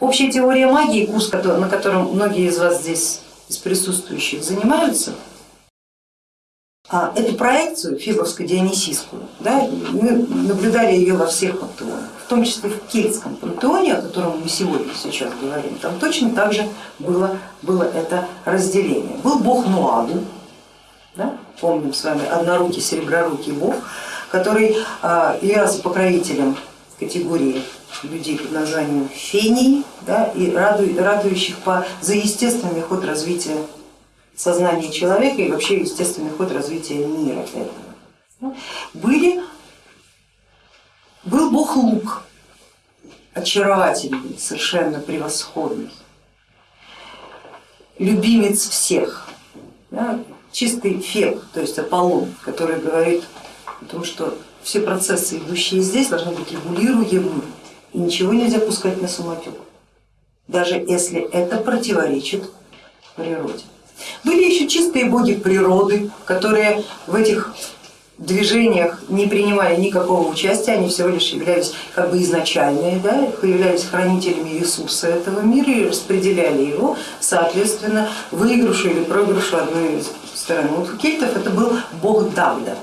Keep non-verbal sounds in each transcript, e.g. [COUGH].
Общая теория магии, курс, на котором многие из вас здесь, из присутствующих, занимаются, а эту проекцию фибовско-дионисийскую, да, мы наблюдали ее во всех пантеонах, в том числе в кельтском пантеоне, о котором мы сегодня сейчас говорим, там точно так же было, было это разделение. Был бог Нуаду, да, помним с вами, однорукий, сереброрукий бог, который а, являлся покровителем категории людей под названием фении да, и радующих по, за естественный ход развития сознания человека и вообще естественный ход развития мира этого. Были, был бог Лук, очаровательный, совершенно превосходный, любимец всех, да, чистый феб, то есть Аполлон, который говорит о том, что все процессы, идущие здесь, должны быть регулируемы, и ничего нельзя пускать на самотек, даже если это противоречит природе. Были еще чистые боги природы, которые в этих движениях не принимали никакого участия, они всего лишь являлись как бы изначальные, да, являлись хранителями ресурса этого мира и распределяли его, соответственно, выигрышу или проигрышу одной из сторон. Вот у кельтов это был бог Давда,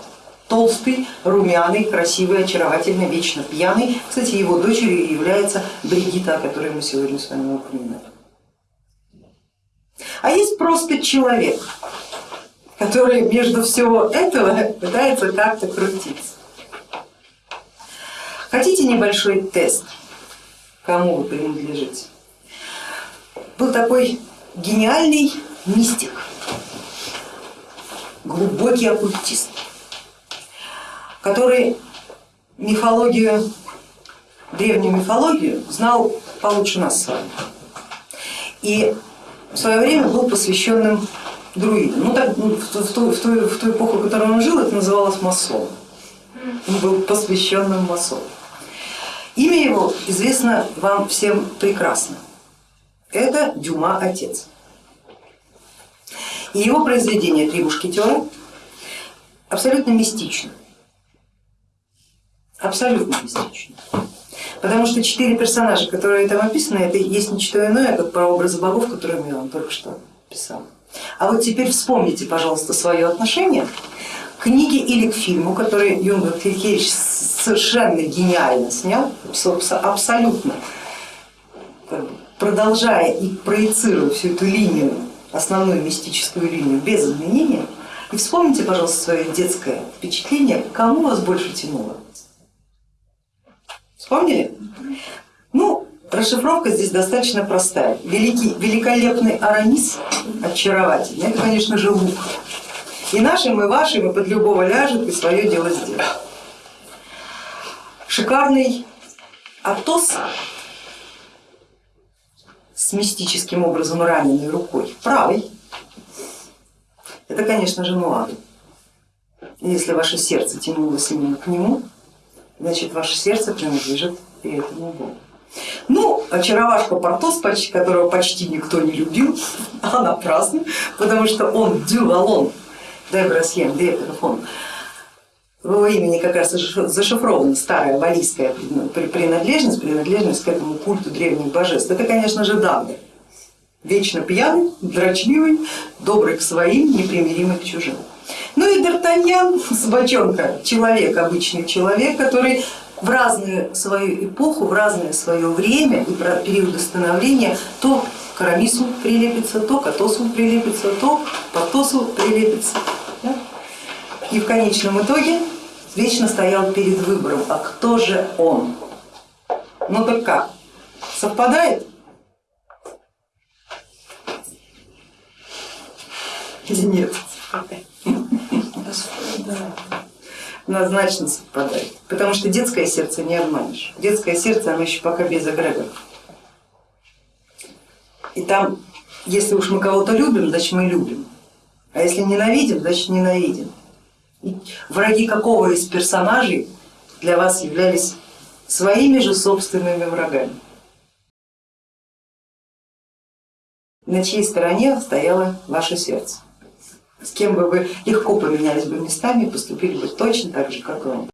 толстый, румяный, красивый, очаровательный, вечно пьяный. Кстати, его дочерью является Бригита, о которой мы сегодня с вами упоминали. А есть просто человек, который между всего этого пытается как-то крутиться. Хотите небольшой тест, кому вы принадлежите? Был такой гениальный мистик, глубокий оккультист, который мифологию, древнюю мифологию знал получше нас с вами. И в свое время был посвященным друидам. Ну, так, ну, в, ту, в, ту, в ту эпоху, в которой он жил, это называлось масон. Он был посвященным масоном. Имя его известно вам всем прекрасно. Это Дюма отец. И его произведение «Три мушкетера» абсолютно мистично. Абсолютно мистично. Потому что четыре персонажа, которые там описаны, это есть не что иное, как прообразы богов, которые я вам только что писала. А вот теперь вспомните, пожалуйста, свое отношение к книге или к фильму, который Юнгер Кликевич совершенно гениально снял, абсолютно продолжая и проецируя всю эту линию, основную мистическую линию без изменения. И вспомните, пожалуйста, свое детское впечатление, кому вас больше тянуло. Вспомнили? Ну, расшифровка здесь достаточно простая. Великий, великолепный Арамис, очаровательный, это, конечно же, лук. И нашим, и вашим, и под любого ляжет, и свое дело сделает. Шикарный Атос с мистическим образом раненой рукой, правой, это, конечно же, Нуаду. Если ваше сердце тянулось именно к нему, значит ваше сердце принадлежит этому Богу. Ну, очаровашка Портос, которого почти никто не любил, [LAUGHS] а напрасно, потому что он дювалон, дебрасьен, деперафон, в его имени как раз зашифрована старая валийская принадлежность, принадлежность к этому культу древних божеств. Это, конечно же, Дагда, вечно пьяный, дрочливый, добрый к своим, непримиримый к чужим. Ну и Д'Артаньян, [LAUGHS] собачонка, человек, обычный человек, который в разную свою эпоху, в разное свое время и периоды становления то к Арамису прилепится, то к Атосу прилепится, то к Портосу прилепится. Да? И в конечном итоге вечно стоял перед выбором, а кто же он? Ну так как, совпадает? Или нет? Однозначно совпадает, потому что детское сердце не обманешь. Детское сердце, оно еще пока без эгрегоров. И там, если уж мы кого-то любим, значит мы любим, а если ненавидим, значит ненавидим. И враги какого из персонажей для вас являлись своими же собственными врагами? На чьей стороне стояло ваше сердце? С кем бы вы легко поменялись бы местами, поступили бы точно так же, как и он.